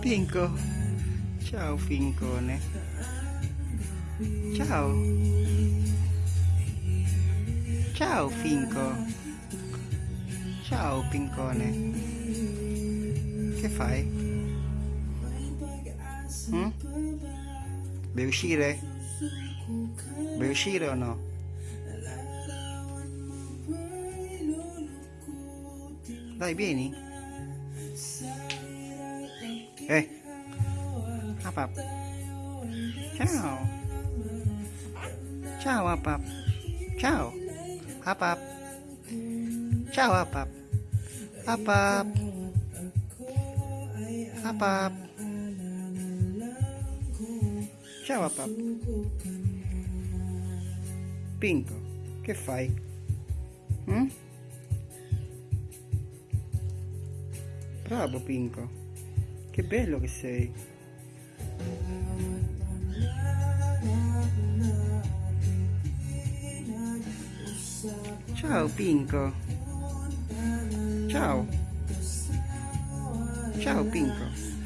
Pinco. Ciao Fincone. Ciao. Ciao Finco. Ciao Pincone. Che fai? Mm? Vuoi uscire? Vuoi uscire o no? Dai, vieni. Eh. Apap. Ciao. Ciao, Apap. Ciao. Apap. Ciao, Apap. Apap. Apap. Ciao, Apap. Pinco, che fai? Mm? Bravo Pinco, che bello che sei. Ciao Pinco. Ciao. Ciao Pinco.